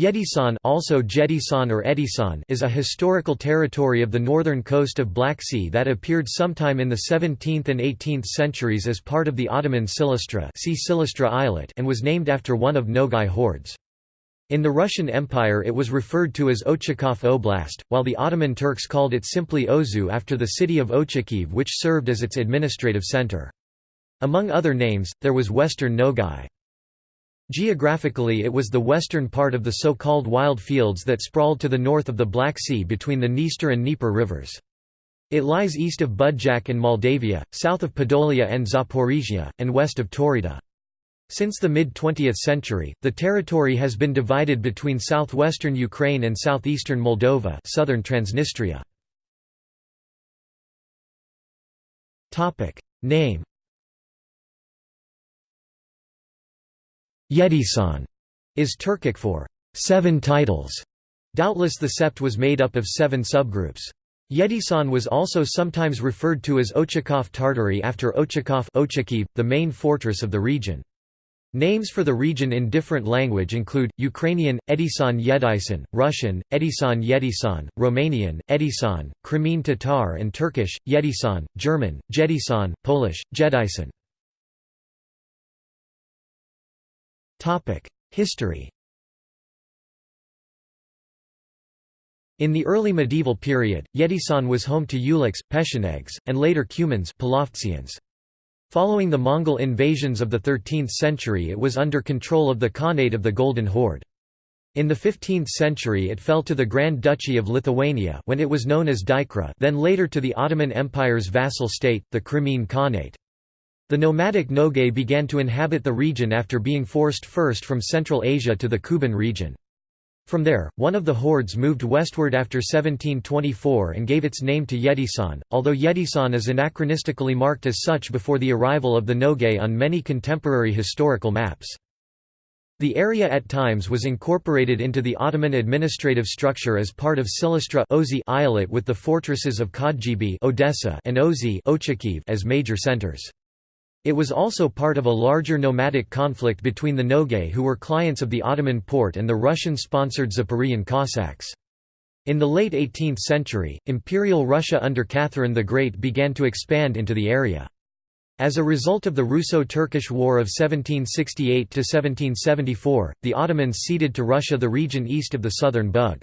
Yedisan also Jedisan or Edisan is a historical territory of the northern coast of Black Sea that appeared sometime in the 17th and 18th centuries as part of the Ottoman Silistra, see Silistra Eyalet and was named after one of Nogai hordes. In the Russian Empire it was referred to as Ochakov Oblast, while the Ottoman Turks called it simply Ozu after the city of Ochakiv which served as its administrative center. Among other names, there was Western Nogai. Geographically it was the western part of the so-called wild fields that sprawled to the north of the Black Sea between the Dniester and Dnieper rivers. It lies east of Budjak and Moldavia, south of Podolia and Zaporizhia, and west of Taurida. Since the mid-20th century, the territory has been divided between southwestern Ukraine and southeastern Moldova southern Transnistria. Name Yedisan is Turkic for seven titles. Doubtless the sept was made up of seven subgroups. Yedisan was also sometimes referred to as Ochakov Tartary after Ochakov the main fortress of the region. Names for the region in different language include, Ukrainian, Edisan Yedisan, Russian, Edisan Yedisan, Romanian, Edisan, Crimean Tatar and Turkish, Yedisan, German, Jedisan, Polish, Jedisan. History In the early medieval period, Yedisan was home to Ulichs, Pechenegs, and later Cumans Following the Mongol invasions of the 13th century it was under control of the Khanate of the Golden Horde. In the 15th century it fell to the Grand Duchy of Lithuania when it was known as Dykra then later to the Ottoman Empire's vassal state, the Crimean Khanate. The nomadic Nogay began to inhabit the region after being forced first from Central Asia to the Kuban region. From there, one of the hordes moved westward after 1724 and gave its name to Yedisan, although Yedisan is anachronistically marked as such before the arrival of the Nogay on many contemporary historical maps. The area at times was incorporated into the Ottoman administrative structure as part of Silistra Eyalet with the fortresses of Khodjibi Odessa and Ozi as major centers. It was also part of a larger nomadic conflict between the Nogay who were clients of the Ottoman Porte and the Russian-sponsored Zaporizhian Cossacks. In the late 18th century, Imperial Russia under Catherine the Great began to expand into the area. As a result of the Russo-Turkish War of 1768–1774, the Ottomans ceded to Russia the region east of the southern Bug.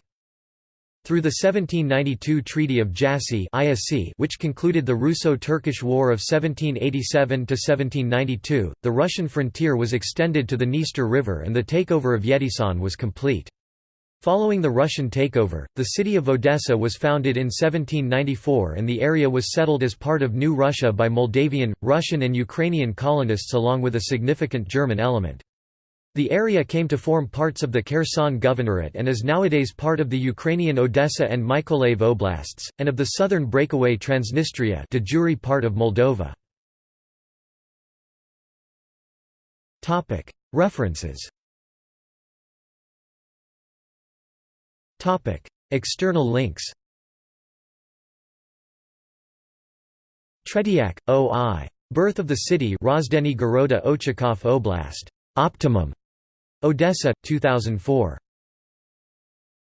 Through the 1792 Treaty of Jassy which concluded the Russo-Turkish War of 1787–1792, the Russian frontier was extended to the Dniester River and the takeover of Yedisan was complete. Following the Russian takeover, the city of Odessa was founded in 1794 and the area was settled as part of New Russia by Moldavian, Russian and Ukrainian colonists along with a significant German element. The area came to form parts of the Kherson Governorate and is nowadays part of the Ukrainian Odessa and Mykolaiv oblasts, and of the southern breakaway Transnistria de jure part of Moldova. References External links Tretiak, O. I. Birth of the City Rozdeni Garoda Ochakov Oblast. Optimum. Odessa, 2004.